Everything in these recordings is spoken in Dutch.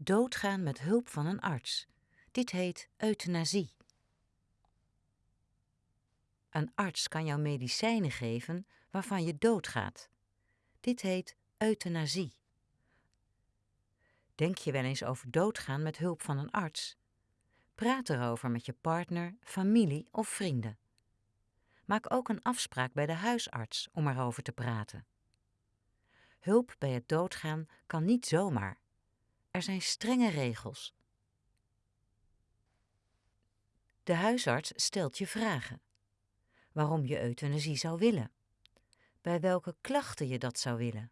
Doodgaan met hulp van een arts. Dit heet euthanasie. Een arts kan jou medicijnen geven waarvan je doodgaat. Dit heet euthanasie. Denk je wel eens over doodgaan met hulp van een arts? Praat erover met je partner, familie of vrienden. Maak ook een afspraak bij de huisarts om erover te praten. Hulp bij het doodgaan kan niet zomaar. Er zijn strenge regels. De huisarts stelt je vragen. Waarom je euthanasie zou willen. Bij welke klachten je dat zou willen.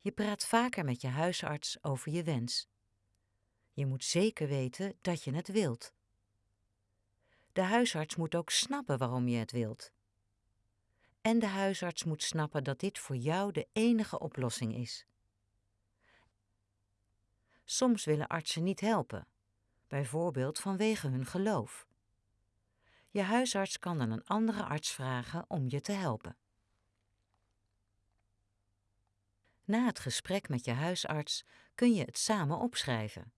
Je praat vaker met je huisarts over je wens. Je moet zeker weten dat je het wilt. De huisarts moet ook snappen waarom je het wilt. En de huisarts moet snappen dat dit voor jou de enige oplossing is. Soms willen artsen niet helpen, bijvoorbeeld vanwege hun geloof. Je huisarts kan dan een andere arts vragen om je te helpen. Na het gesprek met je huisarts kun je het samen opschrijven.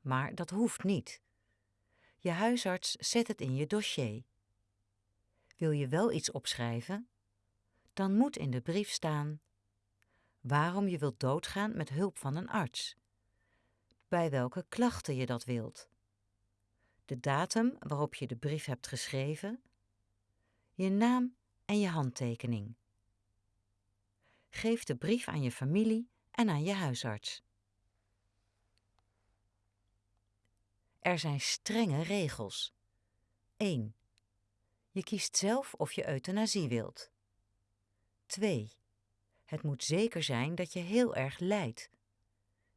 Maar dat hoeft niet. Je huisarts zet het in je dossier. Wil je wel iets opschrijven? Dan moet in de brief staan waarom je wilt doodgaan met hulp van een arts, bij welke klachten je dat wilt, de datum waarop je de brief hebt geschreven, je naam en je handtekening. Geef de brief aan je familie en aan je huisarts. Er zijn strenge regels. 1. Je kiest zelf of je euthanasie wilt. 2. Het moet zeker zijn dat je heel erg lijdt.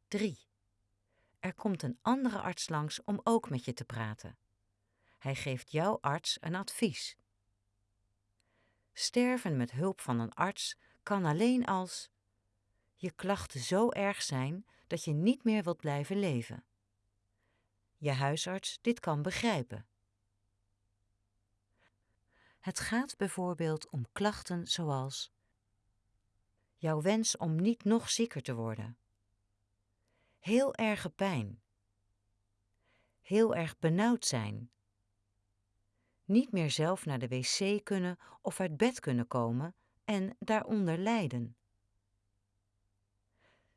3. Er komt een andere arts langs om ook met je te praten. Hij geeft jouw arts een advies. Sterven met hulp van een arts kan alleen als je klachten zo erg zijn dat je niet meer wilt blijven leven. Je huisarts dit kan begrijpen. Het gaat bijvoorbeeld om klachten zoals jouw wens om niet nog zieker te worden, heel erge pijn, heel erg benauwd zijn, niet meer zelf naar de wc kunnen of uit bed kunnen komen en daaronder lijden.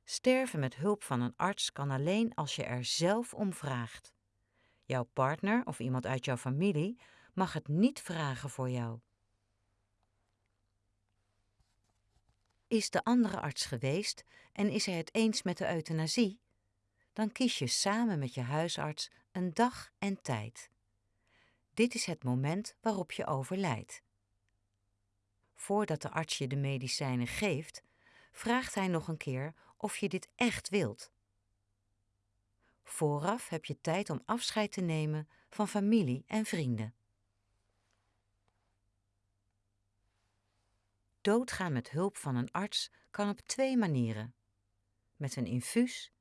Sterven met hulp van een arts kan alleen als je er zelf om vraagt. Jouw partner of iemand uit jouw familie mag het niet vragen voor jou. Is de andere arts geweest en is hij het eens met de euthanasie? Dan kies je samen met je huisarts een dag en tijd. Dit is het moment waarop je overlijdt. Voordat de arts je de medicijnen geeft, vraagt hij nog een keer of je dit echt wilt. Vooraf heb je tijd om afscheid te nemen van familie en vrienden. Doodgaan met hulp van een arts kan op twee manieren: met een infuus,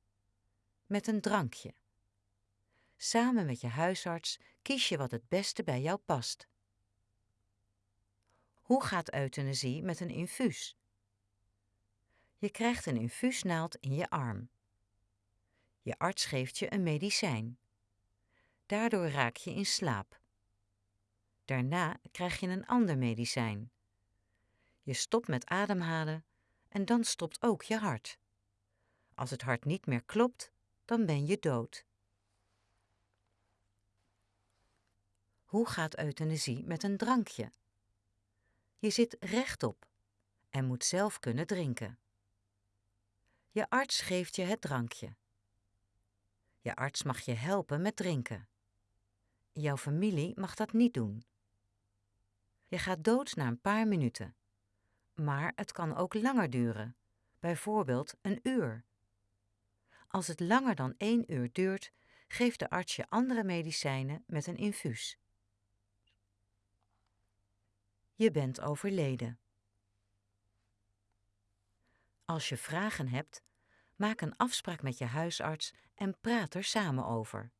met een drankje. Samen met je huisarts kies je wat het beste bij jou past. Hoe gaat euthanasie met een infuus? Je krijgt een infuusnaald in je arm. Je arts geeft je een medicijn. Daardoor raak je in slaap. Daarna krijg je een ander medicijn. Je stopt met ademhalen en dan stopt ook je hart. Als het hart niet meer klopt, dan ben je dood. Hoe gaat euthanasie met een drankje? Je zit rechtop en moet zelf kunnen drinken. Je arts geeft je het drankje. Je arts mag je helpen met drinken. Jouw familie mag dat niet doen. Je gaat dood na een paar minuten. Maar het kan ook langer duren, bijvoorbeeld een uur. Als het langer dan één uur duurt, geeft de arts je andere medicijnen met een infuus. Je bent overleden. Als je vragen hebt, maak een afspraak met je huisarts en praat er samen over.